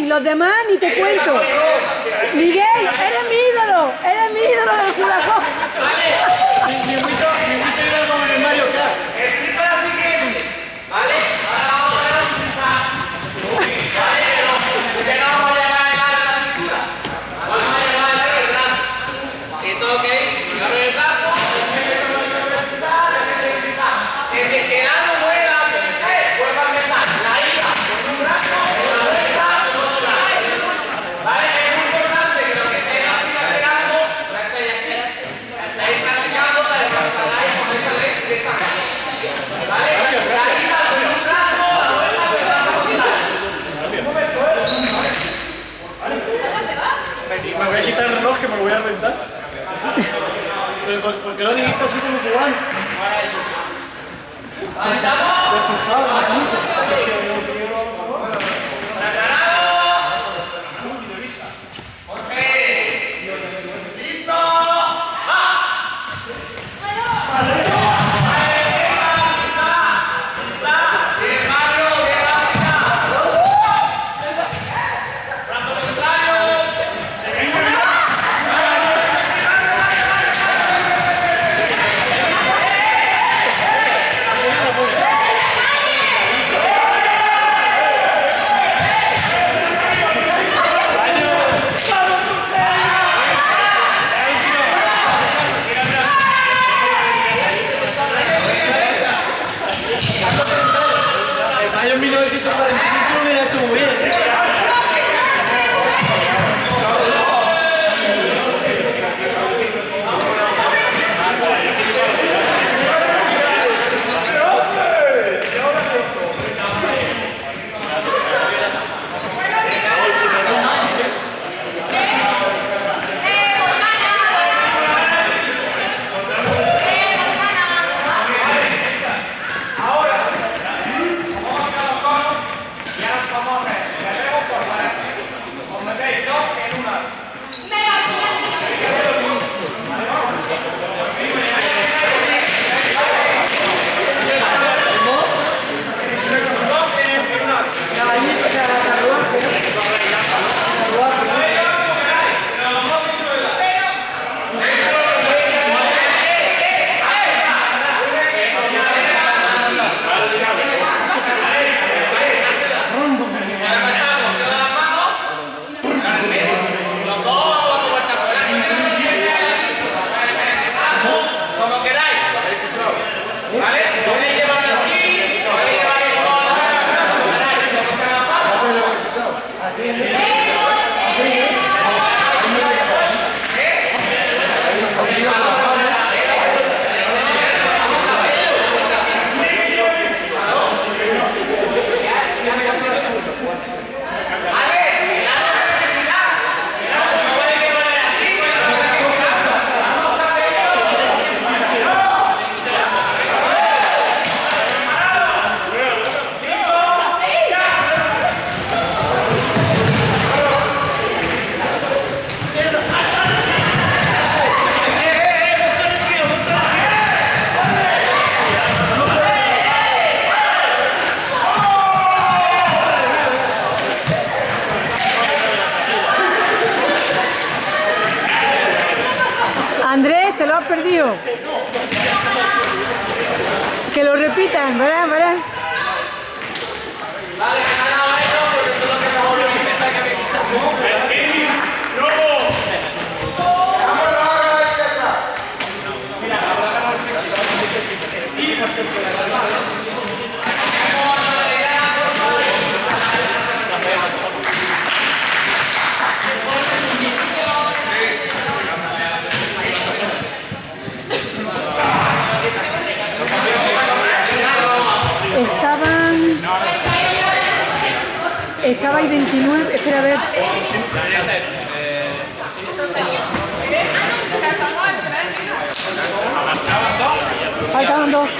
bien, los demás ni te cuento. Miguel, eres mi ídolo, eres mi ídolo de Juan. Ahí estamos. te lo has perdido. Que lo repitan, ¿verdad? ¿verdad? Vale, ganado, eso es lo que Estabais 29, espera a ver. Faltaban dos.